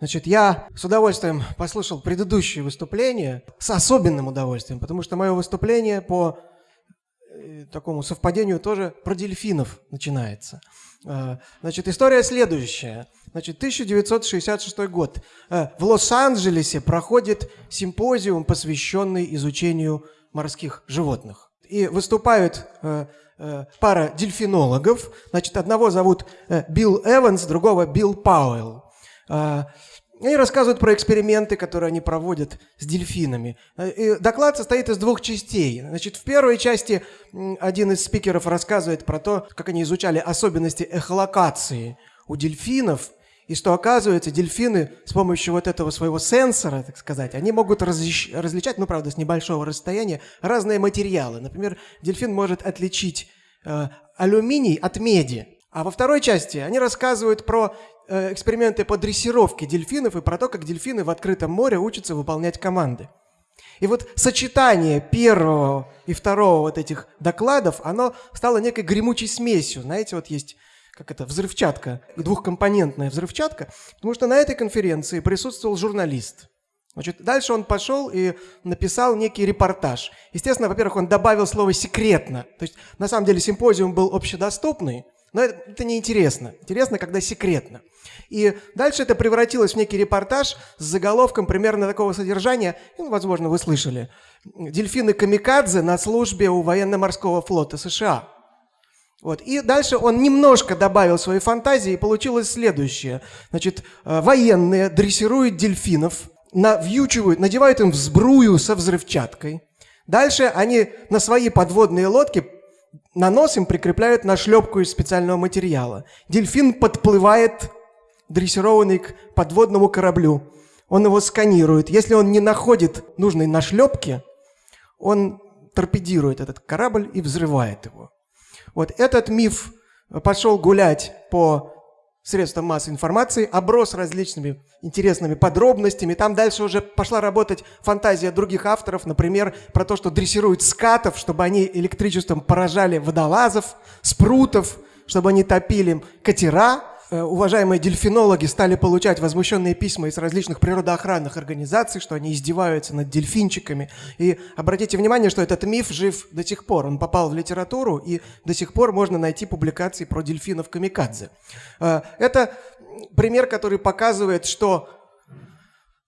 Значит, я с удовольствием послушал предыдущее выступление, с особенным удовольствием, потому что мое выступление по э, такому совпадению тоже про дельфинов начинается. Э, значит, история следующая. Значит, 1966 год. Э, в Лос-Анджелесе проходит симпозиум, посвященный изучению морских животных. И выступают э, пара дельфинологов. Значит, одного зовут Билл Эванс, другого Билл Пауэлл. Они рассказывают про эксперименты, которые они проводят с дельфинами. И доклад состоит из двух частей. Значит, в первой части один из спикеров рассказывает про то, как они изучали особенности эхолокации у дельфинов, и что оказывается, дельфины с помощью вот этого своего сенсора, так сказать, они могут различ различать, ну, правда, с небольшого расстояния, разные материалы. Например, дельфин может отличить э, алюминий от меди. А во второй части они рассказывают про Э, эксперименты по дрессировке дельфинов и про то, как дельфины в открытом море учатся выполнять команды. И вот сочетание первого и второго вот этих докладов, оно стало некой гремучей смесью. Знаете, вот есть как это, взрывчатка, двухкомпонентная взрывчатка, потому что на этой конференции присутствовал журналист. Значит, дальше он пошел и написал некий репортаж. Естественно, во-первых, он добавил слово «секретно». То есть, на самом деле, симпозиум был общедоступный, но это, это не интересно. Когда секретно. И дальше это превратилось в некий репортаж с заголовком примерно такого содержания, ну, возможно, вы слышали. «Дельфины Камикадзе на службе у военно-морского флота США». Вот. И дальше он немножко добавил свои фантазии, и получилось следующее. Значит, э, военные дрессируют дельфинов, навьючивают, надевают им взбрую со взрывчаткой. Дальше они на свои подводные лодки на нос им прикрепляют нашлепку из специального материала. Дельфин подплывает, дрессированный к подводному кораблю. Он его сканирует. Если он не находит нужной нашлепки, он торпедирует этот корабль и взрывает его. Вот этот миф пошел гулять по средствам массовой информации, оброс различными интересными подробностями. Там дальше уже пошла работать фантазия других авторов, например, про то, что дрессируют скатов, чтобы они электричеством поражали водолазов, спрутов, чтобы они топили катера. Э, уважаемые дельфинологи стали получать возмущенные письма из различных природоохранных организаций, что они издеваются над дельфинчиками. И обратите внимание, что этот миф жив до сих пор. Он попал в литературу, и до сих пор можно найти публикации про дельфинов камикадзе. Э, это пример, который показывает, что,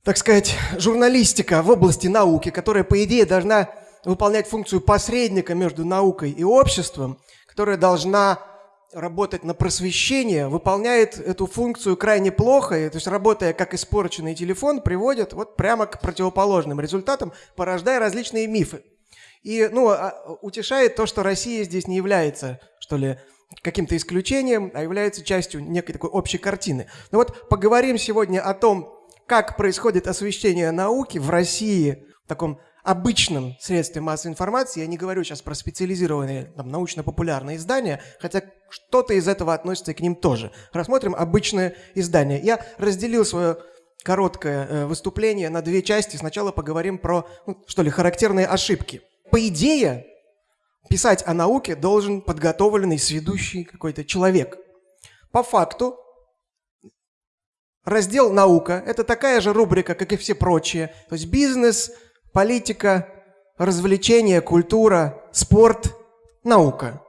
так сказать, журналистика в области науки, которая, по идее, должна выполнять функцию посредника между наукой и обществом, которая должна работать на просвещение, выполняет эту функцию крайне плохо, и, то есть работая как испорченный телефон, приводит вот прямо к противоположным результатам, порождая различные мифы. И ну, а, утешает то, что Россия здесь не является, что ли, каким-то исключением, а является частью некой такой общей картины. Ну вот поговорим сегодня о том, как происходит освещение науки в России в таком обычном средстве массовой информации, я не говорю сейчас про специализированные там, научно-популярные издания, хотя что-то из этого относится к ним тоже. Рассмотрим обычное издание. Я разделил свое короткое э, выступление на две части. Сначала поговорим про, ну, что ли, характерные ошибки. По идее, писать о науке должен подготовленный, сведущий какой-то человек. По факту, раздел «Наука» – это такая же рубрика, как и все прочие. То есть бизнес, политика, развлечения, культура, спорт, наука.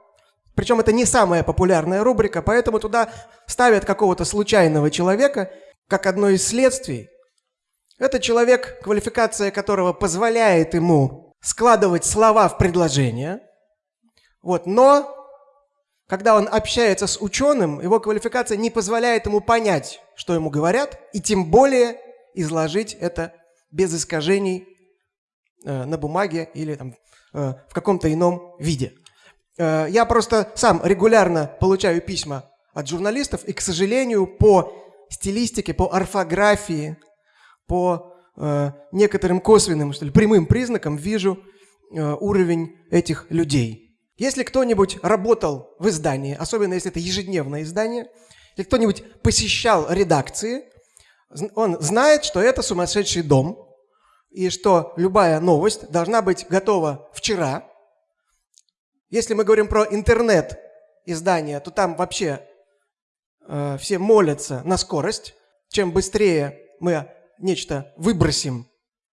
Причем это не самая популярная рубрика, поэтому туда ставят какого-то случайного человека, как одно из следствий. Это человек, квалификация которого позволяет ему складывать слова в предложения. Вот, но когда он общается с ученым, его квалификация не позволяет ему понять, что ему говорят, и тем более изложить это без искажений на бумаге или там, э, в каком-то ином виде. Э, я просто сам регулярно получаю письма от журналистов, и, к сожалению, по стилистике, по орфографии, по некоторым косвенным, что ли, прямым признакам вижу уровень этих людей. Если кто-нибудь работал в издании, особенно если это ежедневное издание, если кто-нибудь посещал редакции, он знает, что это сумасшедший дом, и что любая новость должна быть готова вчера. Если мы говорим про интернет издания, то там вообще э, все молятся на скорость. Чем быстрее мы нечто выбросим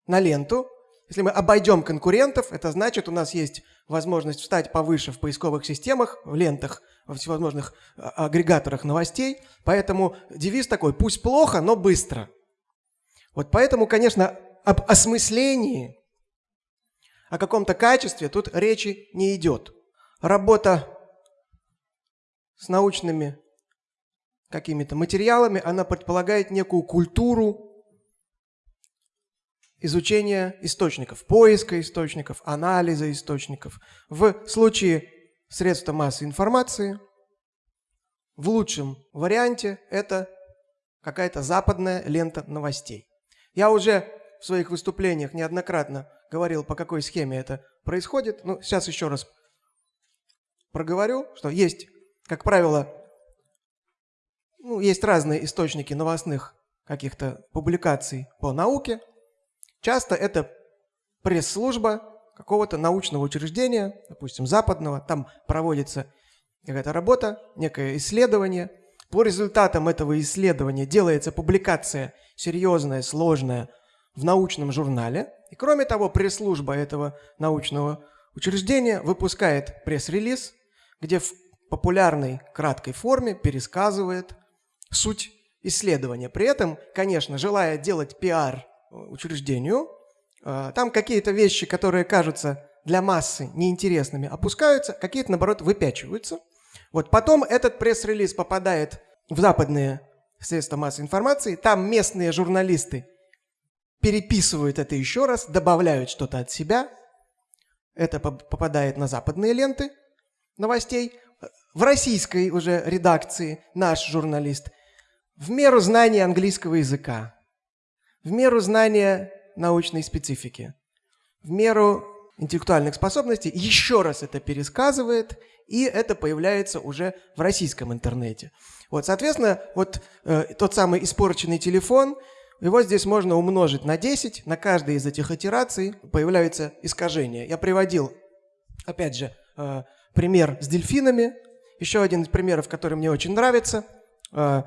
на ленту, если мы обойдем конкурентов, это значит, у нас есть возможность встать повыше в поисковых системах, в лентах, во всевозможных а, агрегаторах новостей. Поэтому девиз такой «пусть плохо, но быстро». Вот поэтому, конечно, об осмыслении, о каком-то качестве тут речи не идет. Работа с научными какими-то материалами, она предполагает некую культуру изучения источников, поиска источников, анализа источников. В случае средства массовой информации, в лучшем варианте это какая-то западная лента новостей. Я уже в своих выступлениях неоднократно говорил, по какой схеме это происходит. Ну, сейчас еще раз проговорю, что есть, как правило, ну, есть разные источники новостных каких-то публикаций по науке. Часто это пресс-служба какого-то научного учреждения, допустим, западного, там проводится какая-то работа, некое исследование. По результатам этого исследования делается публикация серьезная, сложная в научном журнале. И кроме того, пресс-служба этого научного учреждения выпускает пресс-релиз, где в популярной краткой форме пересказывает суть исследования. При этом, конечно, желая делать пиар учреждению, а, там какие-то вещи, которые кажутся для массы неинтересными, опускаются, какие-то, наоборот, выпячиваются. Вот потом этот пресс-релиз попадает в западные средства массовой информации, там местные журналисты переписывают это еще раз, добавляют что-то от себя, это попадает на западные ленты новостей. В российской уже редакции наш журналист. В меру знания английского языка, в меру знания научной специфики, в меру интеллектуальных способностей. Еще раз это пересказывает, и это появляется уже в российском интернете. Вот, соответственно, вот э, тот самый испорченный телефон, его здесь можно умножить на 10, на каждой из этих итераций появляется искажение. Я приводил, опять же, э, пример с дельфинами. Еще один из примеров, который мне очень нравится. Э,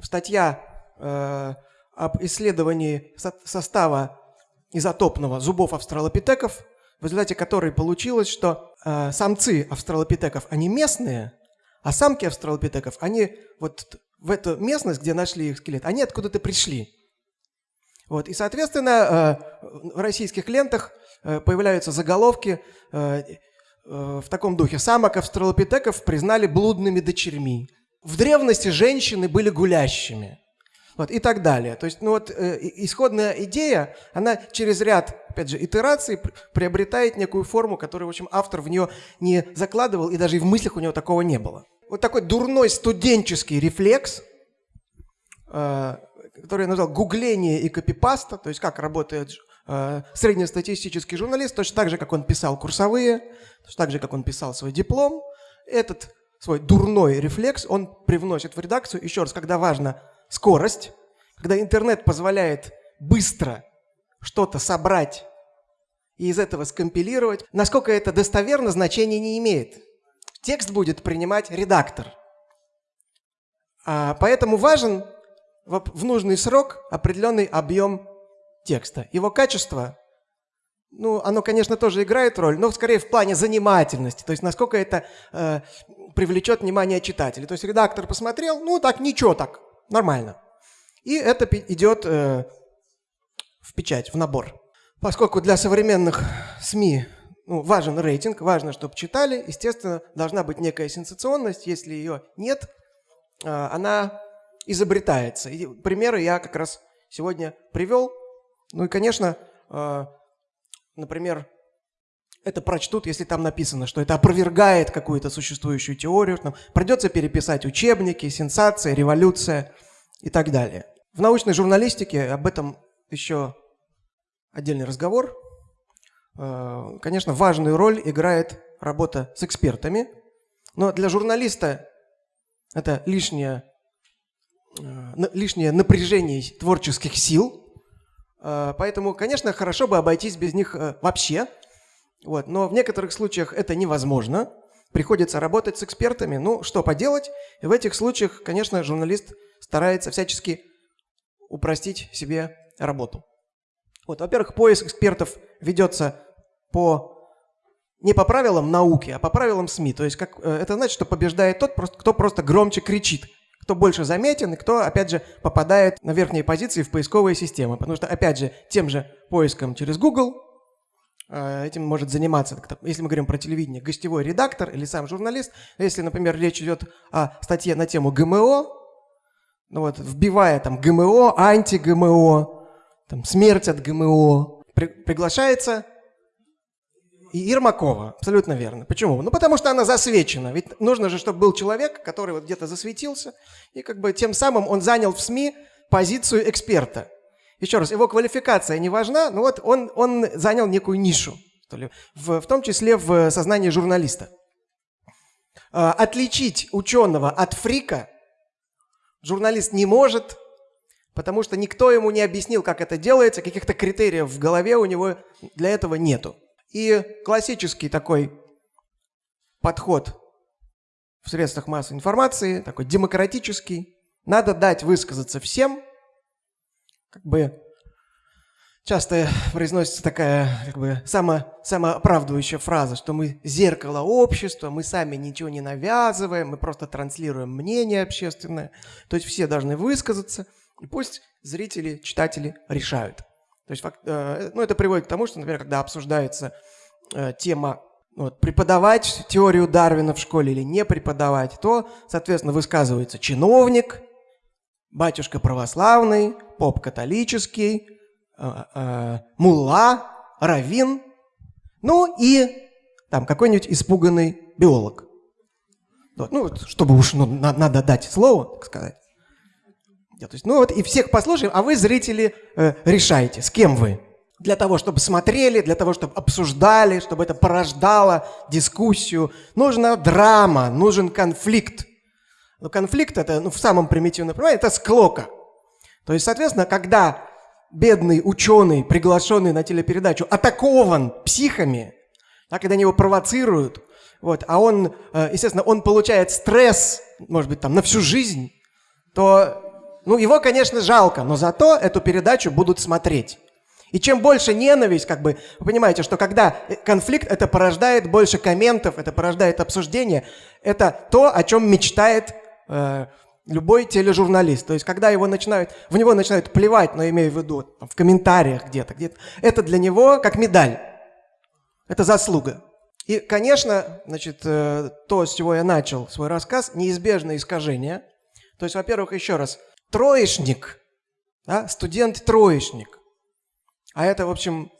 статья э, об исследовании со состава изотопного зубов австралопитеков, в результате которой получилось, что самцы австралопитеков, они местные, а самки австралопитеков, они вот в эту местность, где нашли их скелет, они откуда-то пришли. Вот. И, соответственно, э, в российских лентах э, появляются заголовки э, в таком духе. Самок австралопитеков признали блудными дочерьми. В древности женщины были гулящими. Вот, и так далее. То есть, ну вот, исходная идея, она через ряд, опять же, итераций приобретает некую форму, которую, в общем, автор в нее не закладывал, и даже и в мыслях у него такого не было. Вот такой дурной студенческий рефлекс, который я назвал гугление и копипаста, то есть как работает э, среднестатистический журналист, точно так же, как он писал курсовые, точно так же, как он писал свой диплом. Этот свой дурной рефлекс он привносит в редакцию. Еще раз, когда важно скорость, когда интернет позволяет быстро что-то собрать и из этого скомпилировать, насколько это достоверно, значения не имеет. Текст будет принимать редактор. А, поэтому важен в нужный срок определенный объем текста. Его качество, ну, оно, конечно, тоже играет роль, но скорее в плане занимательности, то есть насколько это э, привлечет внимание читателей. То есть редактор посмотрел, ну, так, ничего так, Нормально. И это идет э, в печать, в набор. Поскольку для современных СМИ ну, важен рейтинг, важно, чтобы читали, естественно, должна быть некая сенсационность. Если ее нет, э, она изобретается. И примеры я как раз сегодня привел. Ну и, конечно, э, например, это прочтут, если там написано, что это опровергает какую-то существующую теорию. Там придется переписать учебники, сенсация, революция и так далее. В научной журналистике об этом еще отдельный разговор. Э, конечно, важную роль играет работа с экспертами, но для журналиста это лишнее, э, лишнее напряжение творческих сил, э, Поэтому, конечно, хорошо бы обойтись без них вообще, вот. Но в некоторых случаях это невозможно. Приходится работать с экспертами. Ну, что поделать? И в этих случаях, конечно, журналист старается всячески упростить себе работу. Вот, во-первых, поиск экспертов ведется по не по правилам науки, а по правилам СМИ. То есть как, э, это значит, что побеждает тот, кто просто громче кричит, кто больше заметен и кто, опять же, попадает на верхние позиции в поисковые системы. Потому что, опять же, тем же поиском через Google э, этим может заниматься, если мы говорим про телевидение, гостевой редактор или сам журналист. Если, например, речь идет о статье на тему ГМО, ну вот, вбивая там ГМО, анти-ГМО, там, смерть от ГМО, при, приглашается и Ермакова, абсолютно верно. Почему? Ну, потому что она засвечена. Ведь нужно же, чтобы был человек, который вот где-то засветился, и как бы тем самым он занял в СМИ позицию эксперта. Еще раз, его квалификация не важна, но вот он, он занял некую нишу, что ли, в, в том числе в сознании журналиста. А, отличить ученого от фрика журналист не может, потому что никто ему не объяснил, как это делается, каких-то критериев в голове у него для этого нету. И классический такой подход в средствах массовой информации, такой демократический, надо дать высказаться всем, как бы часто произносится такая как бы само, самооправдывающая фраза, что мы зеркало общества, мы сами ничего не навязываем, мы просто транслируем мнение общественное. То есть все должны высказаться, и пусть зрители, читатели решают. То есть, э, ну, это приводит к тому, что, например, когда обсуждается э, тема ну, вот, преподавать теорию Дарвина в школе или не преподавать, то, соответственно, высказывается чиновник, батюшка православный, поп католический, э, мулла, равин, ну и там какой-нибудь испуганный биолог. Вот, ну, чтобы уж ну, надо дать слово, так сказать. То есть, ну вот и всех послушаем, а вы, зрители, э, решайте, с кем вы. Для того, чтобы смотрели, для того, чтобы обсуждали, чтобы это порождало дискуссию. Нужна драма, нужен конфликт. Но конфликт это, ну, в самом примитивном понимании, это склока. То есть, соответственно, когда бедный ученый, приглашенный на телепередачу, атакован психами, да, когда они его провоцируют, вот, а он, э, естественно, он получает стресс, может быть, там, на всю жизнь, то ну, его, конечно, жалко, но зато эту передачу будут смотреть. И чем больше ненависть, как бы, вы понимаете, что когда конфликт, это порождает больше комментов, это порождает обсуждение, это то, о чем мечтает э, любой тележурналист. То есть, когда его начинают, в него начинают плевать, но имею в виду в комментариях где-то, где-то, это для него как медаль, это заслуга. И, конечно, значит, э, то, с чего я начал свой рассказ, неизбежное искажение. То есть, во-первых, еще раз, троечник, да, студент-троечник. А это, в общем,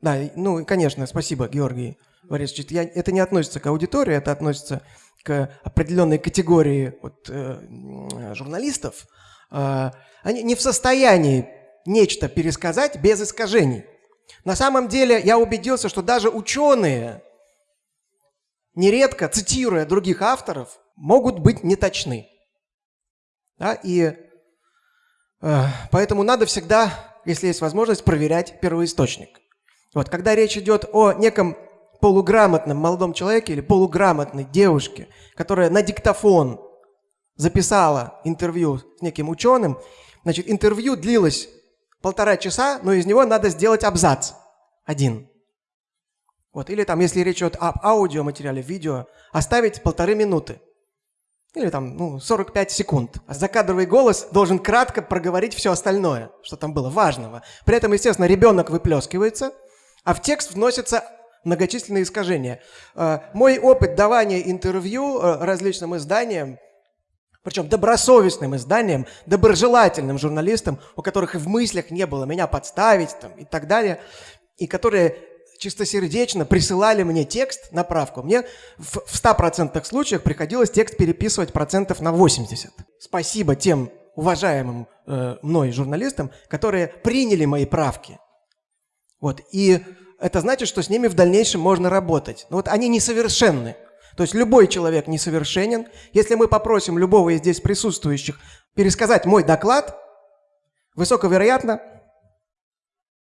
да, ну, конечно, спасибо, Георгий Борисович. Я, это не относится к аудитории, это относится к определенной категории вот, э, журналистов. Э, они не в состоянии нечто пересказать без искажений. На самом деле я убедился, что даже ученые, нередко цитируя других авторов, могут быть неточны. Да? И э, поэтому надо всегда, если есть возможность, проверять первоисточник. Вот, когда речь идет о неком полуграмотном молодом человеке или полуграмотной девушке, которая на диктофон записала интервью с неким ученым, значит, интервью длилось полтора часа, но из него надо сделать абзац один. Вот, или там, если речь идет об аудиоматериале, видео, оставить полторы минуты. Или там, ну, 45 секунд. А закадровый голос должен кратко проговорить все остальное, что там было важного. При этом, естественно, ребенок выплескивается, а в текст вносятся многочисленные искажения. Э, мой опыт давания интервью э, различным изданиям, причем добросовестным изданиям, доброжелательным журналистам, у которых и в мыслях не было меня подставить там, и так далее, и которые чистосердечно присылали мне текст на правку. Мне в, в 100% случаях приходилось текст переписывать процентов на 80. Спасибо тем уважаемым э, мной журналистам, которые приняли мои правки. Вот. И это значит, что с ними в дальнейшем можно работать. Но вот они несовершенны. То есть любой человек несовершенен. Если мы попросим любого из здесь присутствующих пересказать мой доклад, высоковероятно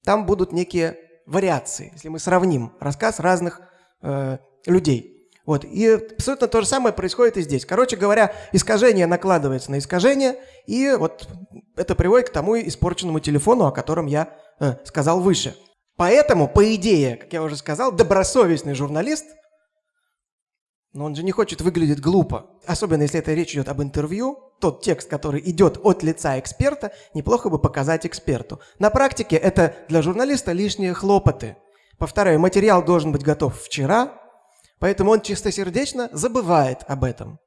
там будут некие вариации, если мы сравним рассказ разных э, людей. Вот. И абсолютно то же самое происходит и здесь. Короче говоря, искажение накладывается на искажение, и вот это приводит к тому испорченному телефону, о котором я э, сказал выше. Поэтому, по идее, как я уже сказал, добросовестный журналист, но он же не хочет выглядеть глупо, особенно если это речь идет об интервью, тот текст, который идет от лица эксперта, неплохо бы показать эксперту. На практике это для журналиста лишние хлопоты. Повторяю, материал должен быть готов вчера, Поэтому он чистосердечно забывает об этом.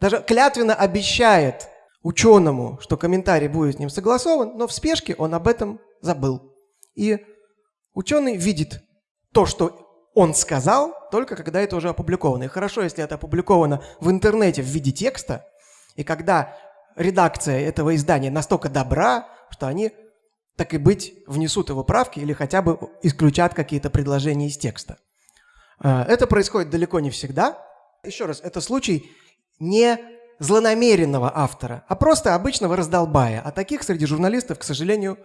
Даже клятвенно обещает ученому, что комментарий будет с ним согласован, но в спешке он об этом забыл. И ученый видит то, что он сказал, только когда это уже опубликовано. И хорошо, если это опубликовано в интернете в виде текста, и когда редакция этого издания настолько добра, что они, так и быть, внесут его правки или хотя бы исключат какие-то предложения из текста. А, это происходит далеко не всегда. Еще раз, это случай не злонамеренного автора, а просто обычного раздолбая. А таких среди журналистов, к сожалению, э,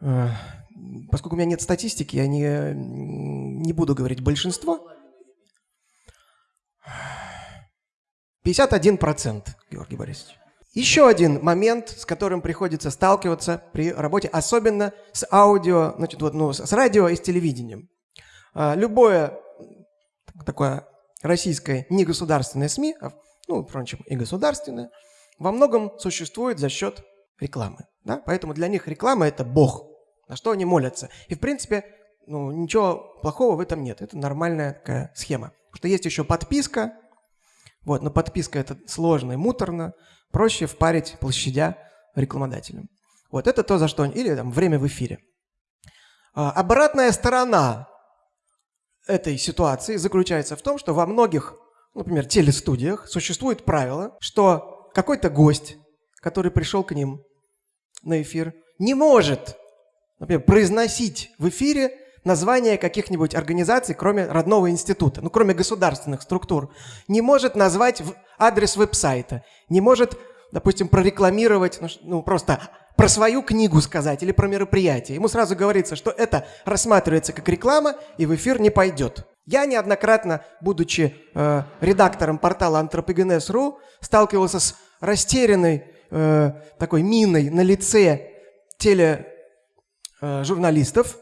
поскольку у меня нет статистики, я не, не буду говорить большинство. 51%, Георгий Борисович. Еще один момент, с которым приходится сталкиваться при работе, особенно с аудио, значит, вот, ну, с радио и с телевидением. А, любое такое российское негосударственное СМИ, а, ну, впрочем, и государственное, во многом существует за счет рекламы. Да? Поэтому для них реклама – это бог, на что они молятся. И, в принципе, ну, ничего плохого в этом нет. Это нормальная такая схема. Потому что есть еще подписка, вот, но подписка – это сложно и муторно, проще впарить площадя рекламодателям. Вот это то, за что они... Или там время в эфире. А, обратная сторона этой ситуации заключается в том, что во многих, например, телестудиях существует правило, что какой-то гость, который пришел к ним на эфир, не может, например, произносить в эфире название каких-нибудь организаций, кроме родного института, ну, кроме государственных структур, не может назвать адрес веб-сайта, не может, допустим, прорекламировать, ну, ну просто про свою книгу сказать или про мероприятие. Ему сразу говорится, что это рассматривается как реклама и в эфир не пойдет. Я неоднократно, будучи э, редактором портала Anthropogenes.ru, сталкивался с растерянной э, такой миной на лице тележурналистов, э,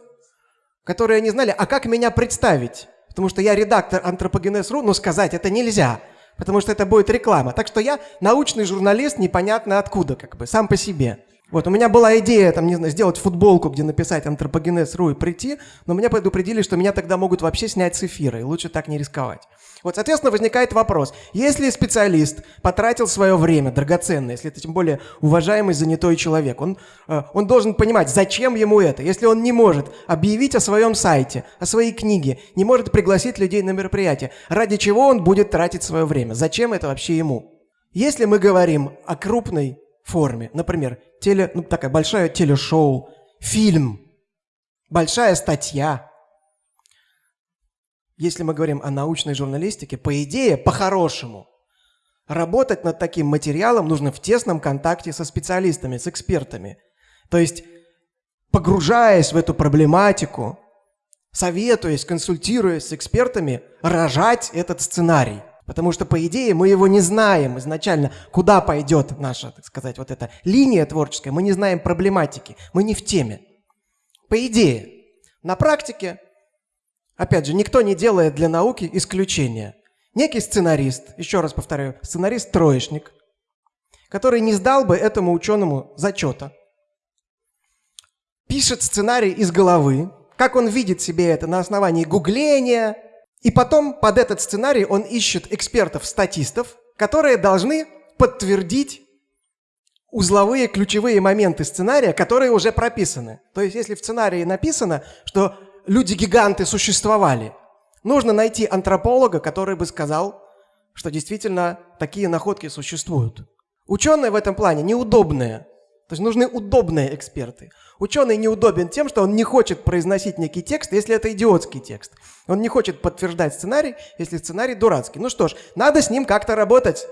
которые не знали, а как меня представить. Потому что я редактор Anthropogenes.ru, но сказать это нельзя, потому что это будет реклама. Так что я научный журналист непонятно откуда, как бы, сам по себе. Вот, у меня была идея, там, не знаю, сделать футболку, где написать антропогенез.ру и прийти, но меня предупредили, что меня тогда могут вообще снять с эфира, и лучше так не рисковать. Вот, соответственно, возникает вопрос. Если специалист потратил свое время драгоценное, если это тем более уважаемый занятой человек, он, э, он должен понимать, зачем ему это. Если он не может объявить о своем сайте, о своей книге, не может пригласить людей на мероприятие, ради чего он будет тратить свое время? Зачем это вообще ему? Если мы говорим о крупной форме. Например, теле, ну, такая большая телешоу, фильм, большая статья. Если мы говорим о научной журналистике, по идее, по-хорошему, работать над таким материалом нужно в тесном контакте со специалистами, с экспертами. То есть, погружаясь в эту проблематику, советуясь, консультируясь с экспертами, рожать этот сценарий – Потому что, по идее, мы его не знаем изначально, куда пойдет наша, так сказать, вот эта линия творческая. Мы не знаем проблематики, мы не в теме. По идее. На практике, опять же, никто не делает для науки исключения. Некий сценарист, еще раз повторяю, сценарист-троечник, который не сдал бы этому ученому зачета, пишет сценарий из головы, как он видит себе это на основании гугления, и потом под этот сценарий он ищет экспертов-статистов, которые должны подтвердить узловые ключевые моменты сценария, которые уже прописаны. То есть если в сценарии написано, что люди-гиганты существовали, нужно найти антрополога, который бы сказал, что действительно такие находки существуют. Ученые в этом плане неудобные. То есть нужны удобные эксперты. Ученый неудобен тем, что он не хочет произносить некий текст, если это идиотский текст. Он не хочет подтверждать сценарий, если сценарий дурацкий. Ну что ж, надо с ним как-то работать.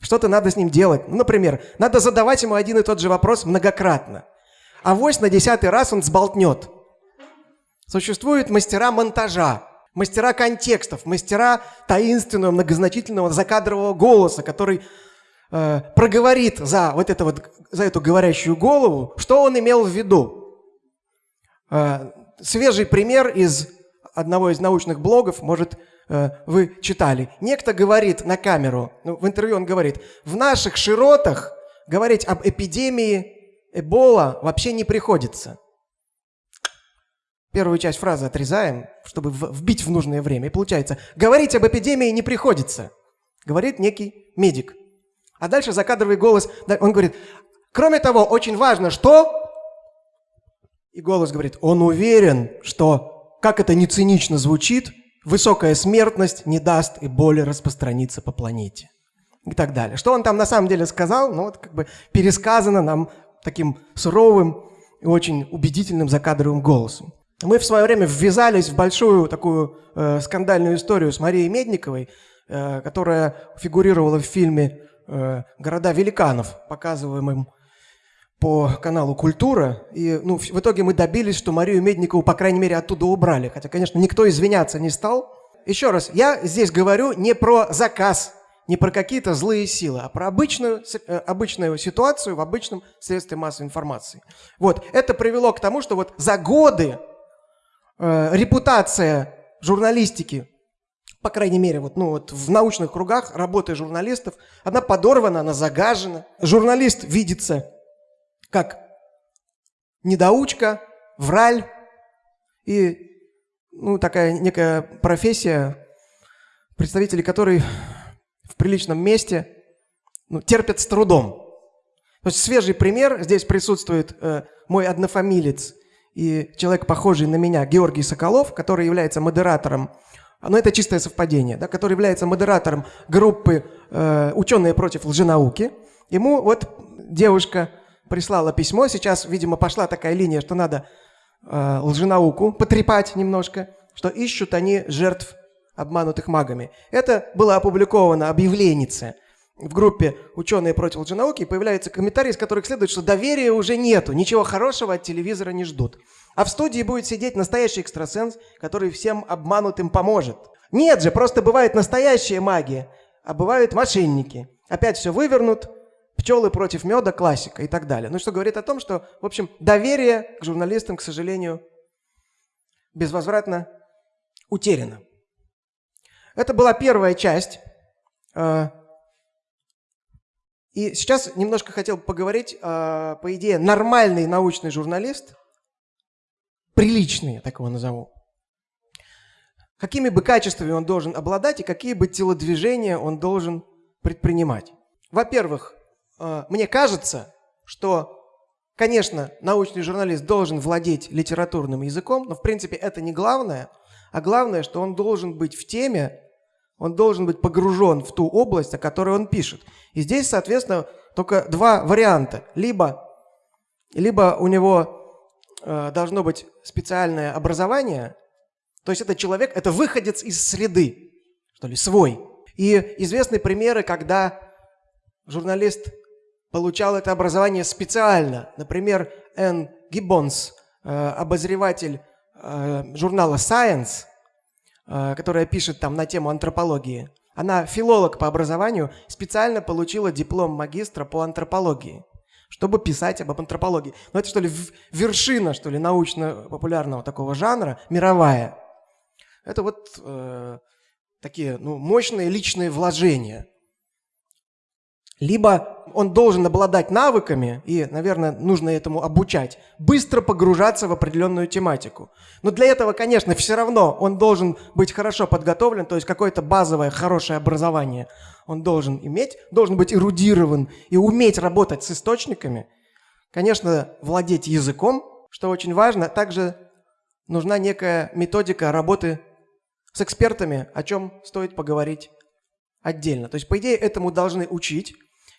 Что-то надо с ним делать. Ну, например, надо задавать ему один и тот же вопрос многократно. А вось на десятый раз он сболтнет. Существуют мастера монтажа. Мастера контекстов, мастера таинственного, многозначительного закадрового голоса, который э, проговорит за вот это вот, за эту говорящую голову, что он имел в виду. Э, свежий пример из одного из научных блогов, может, э, вы читали. Некто говорит на камеру, ну, в интервью он говорит, в наших широтах говорить об эпидемии Эбола вообще не приходится. Первую часть фразы отрезаем, чтобы вбить в нужное время. И получается, говорить об эпидемии не приходится. Говорит некий медик. А дальше закадровый голос, он говорит, кроме того, очень важно, что... И голос говорит, он уверен, что, как это не цинично звучит, высокая смертность не даст и боли распространиться по планете. И так далее. Что он там на самом деле сказал, ну вот как бы пересказано нам таким суровым и очень убедительным закадровым голосом. Мы в свое время ввязались в большую такую э, скандальную историю с Марией Медниковой, э, которая фигурировала в фильме э, «Города великанов», показываемым по каналу «Культура». И ну, в итоге мы добились, что Марию Медникову, по крайней мере, оттуда убрали. Хотя, конечно, никто извиняться не стал. Еще раз, я здесь говорю не про заказ не про какие-то злые силы, а про обычную, э, обычную ситуацию в обычном средстве массовой информации. Вот, это привело к тому, что вот за годы э, репутация журналистики, по крайней мере, вот, ну, вот в научных кругах работы журналистов, она подорвана, она загажена. Журналист видится как недоучка, враль и ну, такая некая профессия, представители которой в приличном месте ну, терпят с трудом. То есть свежий пример, здесь присутствует э, мой однофамилец и человек, похожий на меня, Георгий Соколов, который является модератором, но это чистое совпадение, да, который является модератором группы э, «Ученые против лженауки». Ему вот девушка прислала письмо, сейчас, видимо, пошла такая линия, что надо э, лженауку потрепать немножко, что ищут они жертв обманутых магами. Это было опубликовано объявленице в группе «Ученые против лженауки», и появляются комментарии, из которых следует, что доверия уже нету, ничего хорошего от телевизора не ждут. А в студии будет сидеть настоящий экстрасенс, который всем обманутым поможет. Нет же, просто бывает настоящая магия, а бывают мошенники. Опять все вывернут, пчелы против меда, классика и так далее. Ну, что говорит о том, что, в общем, доверие к журналистам, к сожалению, безвозвратно утеряно. Это была первая часть. А, и сейчас немножко хотел поговорить, а, по идее, нормальный научный журналист, приличный, я так его назову, какими бы качествами он должен обладать и какие бы телодвижения он должен предпринимать. Во-первых, а, мне кажется, что, конечно, научный журналист должен владеть литературным языком, но, в принципе, это не главное – а главное, что он должен быть в теме, он должен быть погружен в ту область, о которой он пишет. И здесь, соответственно, только два варианта. Либо, либо у него э, должно быть специальное образование, то есть это человек, это выходец из среды, что ли, свой. И известны примеры, когда журналист получал это образование специально. Например, Энн Гиббонс, э, обозреватель Э, журнала Science, э, которая пишет там на тему антропологии. Она филолог по образованию, специально получила диплом магистра по антропологии, чтобы писать об антропологии. Ну это что ли вершина, что ли, научно-популярного такого жанра, мировая. Это вот э, такие ну, мощные личные вложения – либо он должен обладать навыками, и, наверное, нужно этому обучать, быстро погружаться в определенную тематику. Но для этого, конечно, все равно он должен быть хорошо подготовлен, то есть какое-то базовое хорошее образование он должен иметь, должен быть эрудирован и уметь работать с источниками. Конечно, владеть языком, что очень важно. Также нужна некая методика работы с экспертами, о чем стоит поговорить отдельно. То есть, по идее, этому должны учить,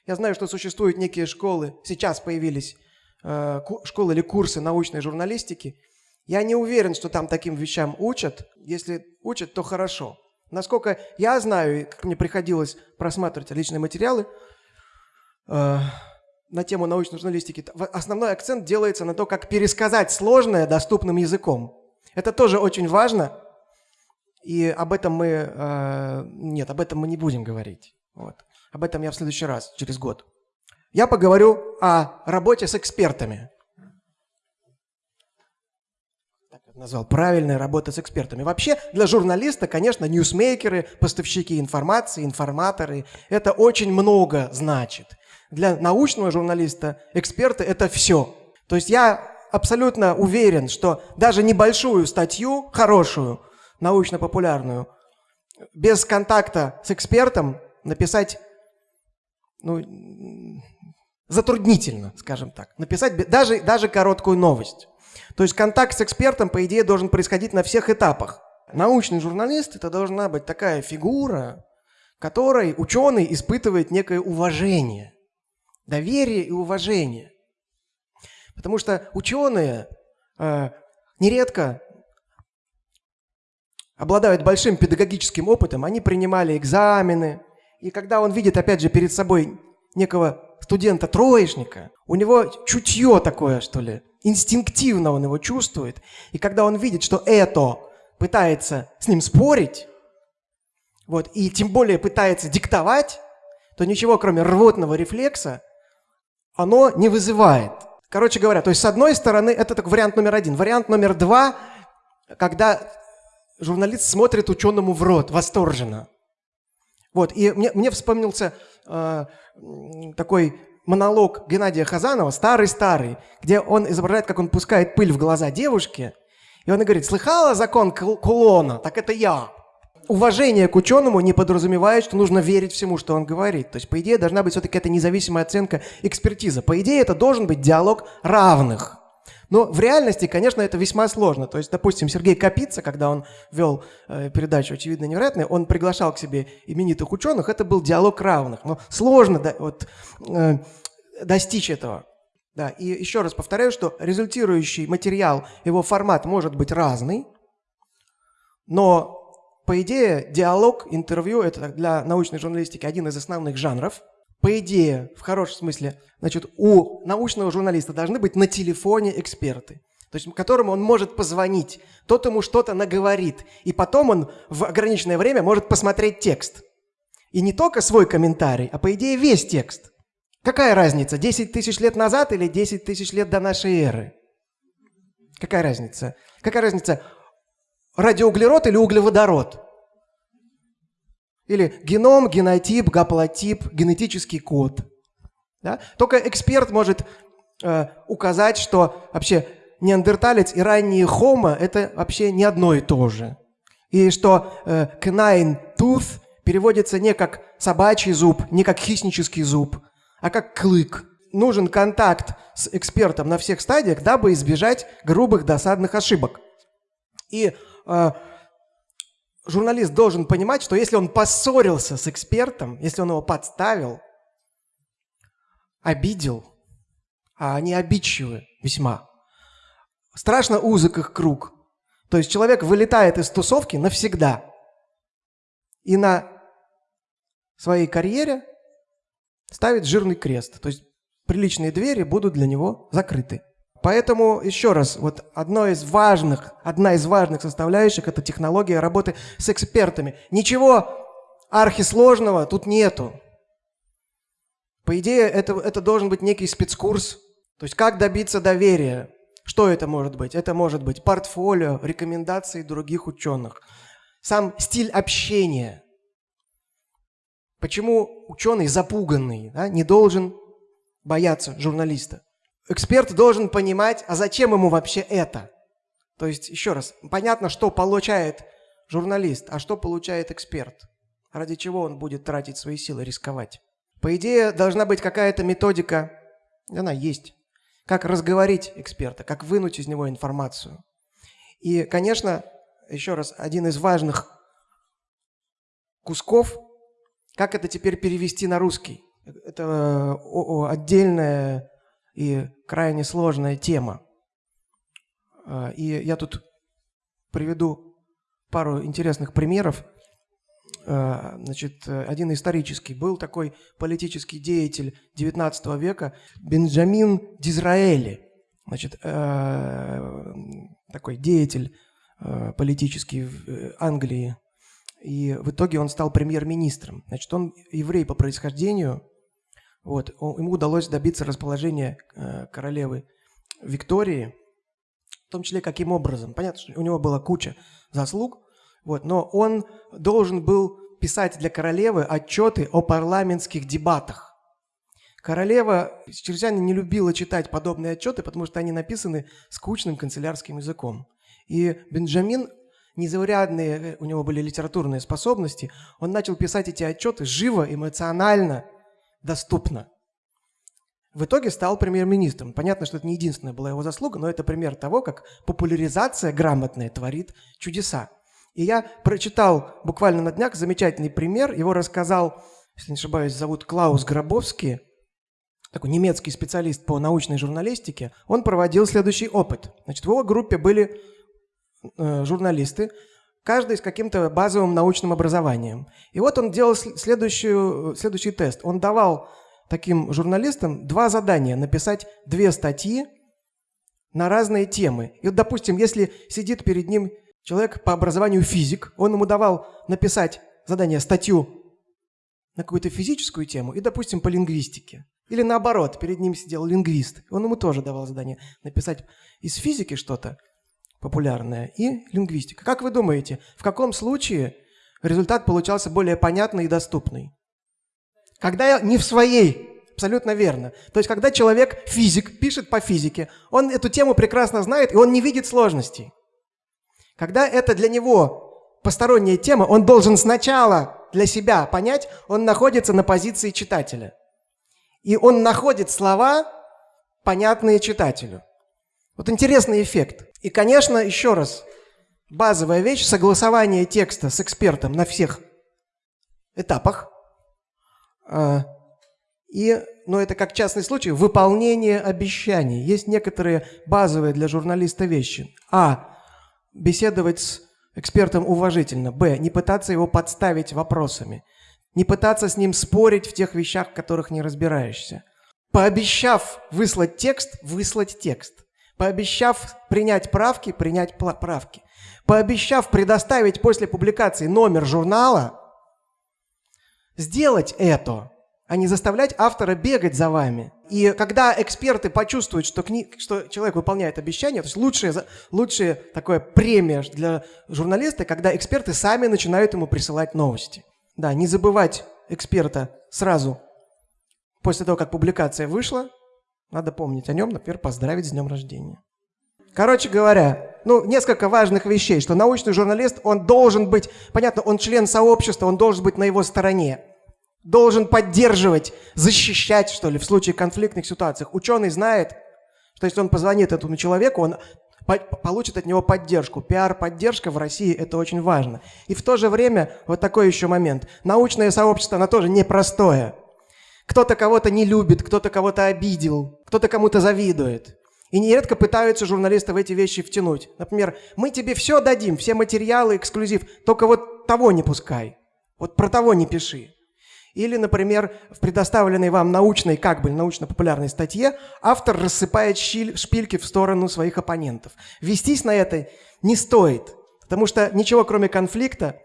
я знаю, что существуют некие школы, сейчас появились э, школы или курсы научной журналистики. Я не уверен, что там таким вещам учат. Если учат, то хорошо. Насколько я знаю, как мне приходилось просматривать личные материалы э, на тему научной журналистики, основной акцент делается на то, как пересказать сложное доступным языком. Это тоже очень важно. И об этом мы... Э, нет, об этом мы не будем говорить. Вот. Об этом я в следующий раз, через год. Я поговорю о работе с экспертами. Так я назвал. Правильная работа с экспертами. Вообще для журналиста, конечно, ньюсмейкеры, поставщики информации, информаторы, это очень много значит. Для научного журналиста эксперты – это все. То есть я абсолютно уверен, что даже небольшую статью, хорошую, научно-популярную, без контакта с экспертом написать ну, затруднительно, скажем так. Написать даже, даже короткую новость. То есть контакт с экспертом, по идее, должен происходить на всех этапах. Научный журналист – это должна быть такая фигура, которой ученый испытывает некое уважение, доверие и уважение. Потому что ученые э, нередко обладают большим педагогическим опытом, они принимали экзамены, и когда он видит, опять же, перед собой некого студента-троечника, у него чутье такое, что ли, инстинктивно он его чувствует, и когда он видит, что это пытается с ним спорить, вот, и тем более пытается диктовать, то ничего, кроме рвотного рефлекса, оно не вызывает. Короче говоря, то есть с одной стороны, это так вариант номер один. Вариант номер два, когда журналист смотрит ученому в рот восторженно. Вот, и мне, мне вспомнился э, такой монолог Геннадия Хазанова, старый-старый, где он изображает, как он пускает пыль в глаза девушке, и он говорит, слыхала закон кулона? Так это я уважение к ученому не подразумевает, что нужно верить всему, что он говорит. То есть, по идее, должна быть все-таки эта независимая оценка, экспертиза. По идее, это должен быть диалог равных. Но в реальности, конечно, это весьма сложно. То есть, допустим, Сергей Капица, когда он вел э, передачу «Очевидно невероятное», он приглашал к себе именитых ученых, это был диалог равных. Но сложно да, вот, э, достичь этого. Да, и еще раз повторяю, что результирующий материал, его формат может быть разный, но по идее, диалог, интервью – это для научной журналистики один из основных жанров. По идее, в хорошем смысле, значит, у научного журналиста должны быть на телефоне эксперты, то есть которому он может позвонить, тот ему что-то наговорит, и потом он в ограниченное время может посмотреть текст. И не только свой комментарий, а по идее весь текст. Какая разница, 10 тысяч лет назад или 10 тысяч лет до нашей эры? Какая разница? Какая разница, радиоуглерод или углеводород. Или геном, генотип, гаплотип, генетический код. Да? Только эксперт может э, указать, что вообще неандерталец и ранние хомо – это вообще не одно и то же. И что э, canine tooth переводится не как собачий зуб, не как хищнический зуб, а как клык. Нужен контакт с экспертом на всех стадиях, дабы избежать грубых досадных ошибок. И э, журналист должен понимать, что если он поссорился с экспертом, если он его подставил, обидел, а они обидчивы весьма, страшно узок их круг. То есть человек вылетает из тусовки навсегда. И на своей карьере ставит жирный крест. То есть приличные двери будут для него закрыты. Поэтому, еще раз, вот одно из важных, одна из важных составляющих – это технология работы с экспертами. Ничего архисложного тут нету. По идее, это, это должен быть некий спецкурс. То есть как добиться доверия? Что это может быть? Это может быть портфолио, рекомендации других ученых. Сам стиль общения. Почему ученый запуганный да, не должен бояться журналиста? Эксперт должен понимать, а зачем ему вообще это? То есть, еще раз, понятно, что получает журналист, а что получает эксперт. Ради чего он будет тратить свои силы, рисковать. По идее, должна быть какая-то методика, она есть, как разговорить эксперта, как вынуть из него информацию. И, конечно, еще раз, один из важных кусков, как это теперь перевести на русский. Это э, отдельная и крайне сложная тема. А, и я тут приведу пару интересных примеров. А, значит, один исторический. Был такой политический деятель XIX века Бенджамин Дизраэли. Значит, а, такой деятель политический в э, Англии. И в итоге он стал премьер-министром. Значит, он еврей по происхождению. Вот, ему удалось добиться расположения э, королевы Виктории, в том числе каким образом. Понятно, что у него была куча заслуг, вот, но он должен был писать для королевы отчеты о парламентских дебатах. Королева чрезвычайно не любила читать подобные отчеты, потому что они написаны скучным канцелярским языком. И Бенджамин, незаурядные у него были литературные способности, он начал писать эти отчеты живо, эмоционально, доступно. В итоге стал премьер-министром. Понятно, что это не единственная была его заслуга, но это пример того, как популяризация грамотная творит чудеса. И я прочитал буквально на днях замечательный пример. Его рассказал, если не ошибаюсь, зовут Клаус Гробовский, такой немецкий специалист по научной журналистике. Он проводил следующий опыт. Значит, в его группе были э, журналисты, каждый с каким-то базовым научным образованием. И вот он делал следующую, следующий тест. Он давал таким журналистам два задания. Написать две статьи на разные темы. И вот, допустим, если сидит перед ним человек по образованию физик, он ему давал написать задание, статью на какую-то физическую тему и, допустим, по лингвистике. Или наоборот, перед ним сидел лингвист. Он ему тоже давал задание написать из физики что-то популярное и лингвистика. Как вы думаете, в каком случае результат получался более понятный и доступный? Когда не в своей Абсолютно верно. То есть, когда человек, физик, пишет по физике, он эту тему прекрасно знает, и он не видит сложностей. Когда это для него посторонняя тема, он должен сначала для себя понять, он находится на позиции читателя. И он находит слова, понятные читателю. Вот интересный эффект. И, конечно, еще раз, базовая вещь – согласование текста с экспертом на всех этапах – а, и, но ну, это как частный случай, выполнение обещаний. Есть некоторые базовые для журналиста вещи. А. Беседовать с экспертом уважительно. Б. Не пытаться его подставить вопросами. Не пытаться с ним спорить в тех вещах, в которых не разбираешься. Пообещав выслать текст, выслать текст. Пообещав принять правки, принять правки. Пообещав предоставить после публикации номер журнала, сделать это, а не заставлять автора бегать за вами. И когда эксперты почувствуют, что, кни... что человек выполняет обещания, то есть лучшая, лучшая такое премия для журналиста, когда эксперты сами начинают ему присылать новости. Да, не забывать эксперта сразу после того, как публикация вышла, надо помнить о нем, например, поздравить с днем рождения. Короче говоря, ну, несколько важных вещей, что научный журналист, он должен быть, понятно, он член сообщества, он должен быть на его стороне, должен поддерживать, защищать, что ли, в случае конфликтных ситуациях. Ученый знает, что если он позвонит этому человеку, он получит от него поддержку. Пиар-поддержка в России – это очень важно. И в то же время, вот такой еще момент, научное сообщество, оно тоже непростое. Кто-то кого-то не любит, кто-то кого-то обидел, кто-то кому-то завидует. И нередко пытаются журналисты в эти вещи втянуть. Например, мы тебе все дадим, все материалы, эксклюзив, только вот того не пускай. Вот про того не пиши. Или, например, в предоставленной вам научной, как бы научно-популярной статье автор рассыпает шпильки в сторону своих оппонентов. Вестись на это не стоит, потому что ничего кроме конфликта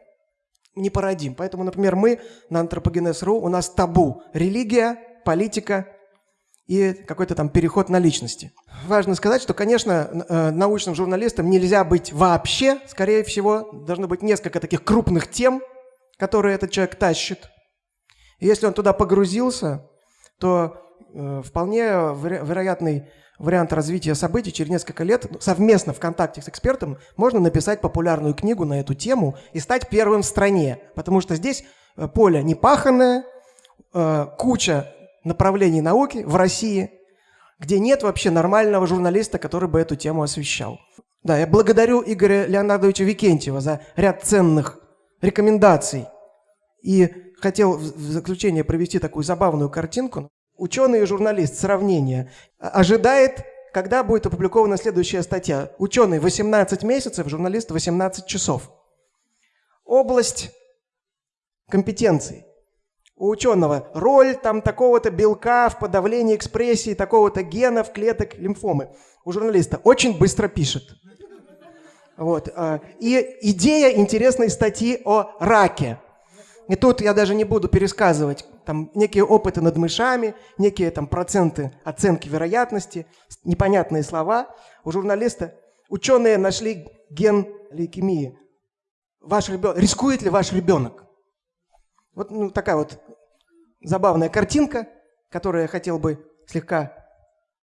не породим. Поэтому, например, мы на антропогенез.ру, у нас табу – религия, политика и какой-то там переход на личности. Важно сказать, что, конечно, э, научным журналистам нельзя быть вообще. Скорее всего, должно быть несколько таких крупных тем, которые этот человек тащит. И если он туда погрузился, то э, вполне веро вероятный вариант развития событий через несколько лет совместно в контакте с экспертом можно написать популярную книгу на эту тему и стать первым в стране. Потому что здесь э, поле непаханное, э, куча направлений науки в России, где нет вообще нормального журналиста, который бы эту тему освещал. Да, я благодарю Игоря Леонардовича Викентьева за ряд ценных рекомендаций. И хотел в заключение провести такую забавную картинку. Ученый и журналист, сравнение, ожидает, когда будет опубликована следующая статья. Ученый 18 месяцев, журналист 18 часов. Область компетенций у ученого роль там такого-то белка в подавлении экспрессии такого-то гена в клеток лимфомы. У журналиста очень быстро пишет. Вот. а, И идея интересной статьи о раке. И тут я даже не буду пересказывать там некие опыты над мышами, некие там проценты оценки вероятности, непонятные слова. У журналиста ученые нашли ген лейкемии. Ваш ребенок, рискует ли ваш ребенок? Вот ну, такая вот забавная картинка, которую я хотел бы слегка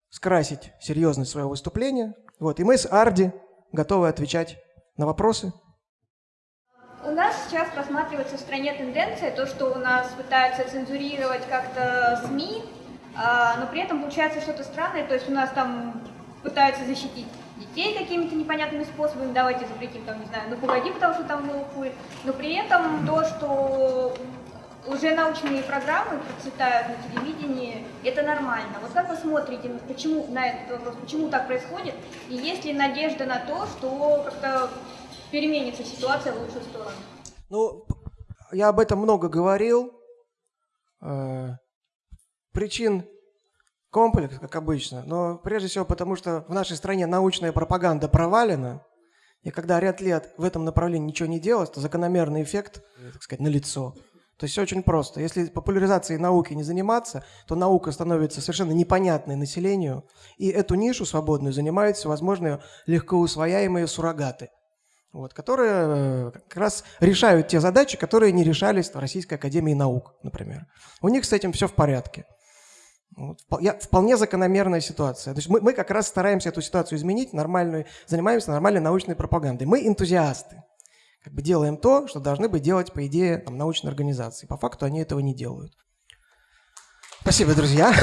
скрасить серьезность своего выступления. Вот. И мы с Арди готовы отвечать на вопросы. Нас сейчас просматривается в стране тенденция, то, что у нас пытаются цензурировать как-то СМИ, а, но при этом получается что-то странное, то есть у нас там пытаются защитить детей какими-то непонятными способами, давайте запретим там, не знаю, ну погоди, потому что там много хуй, но при этом то, что уже научные программы процветают на телевидении, это нормально. Вот как вы смотрите почему, на этот вопрос, почему так происходит, и есть ли надежда на то, что как-то переменится ситуация в лучшую сторону? Ну, я об этом много говорил. Э, Причин комплекс, как обычно, но прежде всего потому, что в нашей стране научная пропаганда провалена, и когда ряд лет в этом направлении ничего не делалось, то закономерный эффект, э, так сказать, налицо. То есть все очень просто. Если популяризацией науки не заниматься, то наука становится совершенно непонятной населению, и эту нишу свободную занимают всевозможные легко усвояемые суррогаты, вот, которые э, как раз решают те задачи, которые не решались в Российской Академии Наук, например. У них с этим все в порядке. Вот, я- вполне закономерная ситуация. То есть мы, мы как раз стараемся эту ситуацию изменить, нормальную, занимаемся нормальной научной пропагандой. Мы энтузиасты. Как бы делаем то, что должны бы делать, по идее, там, научные организации. По факту они этого не делают. Спасибо, друзья.